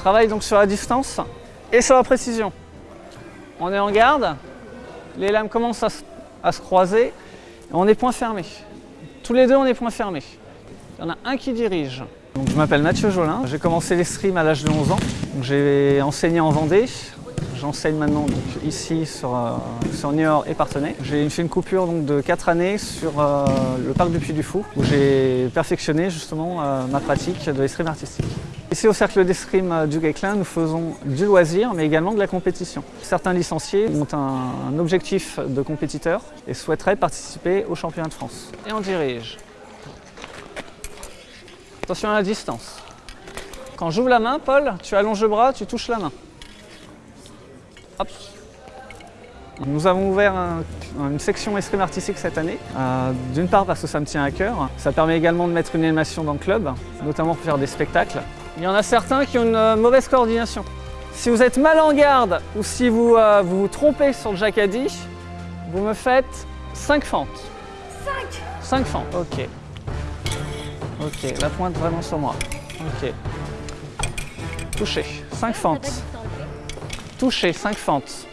travaille donc sur la distance et sur la précision. On est en garde, les lames commencent à, se- croiser, et on est point fermé. Tous les deux, on est point fermé. Il y en a un qui dirige. Je m'appelle Mathieu Jolin, j'ai commencé l'escrime à l'âge de 11 ans. J'ai enseigné en Vendée, j'enseigne maintenant ici sur, euh, sur et Partenay. J'ai fait une coupure de 4 années sur euh, le parc du Puy du Fou où j'ai perfectionné justement euh, ma pratique de l'escrime artistique. Ici au cercle d'escrime du Guesclin, nous faisons du loisir mais également de la compétition. Certains licenciés ont un, un objectif de compétiteur et souhaiteraient participer au championnat de France. Et on dirige. Attention à la distance. Quand j'ouvre la main, Paul, tu allonges le bras, tu touches la main. Hop. Nous avons ouvert un- une section escrime artistique cette année. Euh, D'une part parce que ça me tient à cœur. Ça permet également de mettre une animation dans le club, notamment pour faire des spectacles. Il y en a certains qui ont une euh, mauvaise coordination. Si vous êtes mal en garde ou si vous euh, vous, vous trompez sur le jacadi, vous me faites 5 fentes. 5 5 fentes, ok. Ok, la pointe vraiment sur moi. Ok. Touché, 5 fentes. Touché, 5 fentes.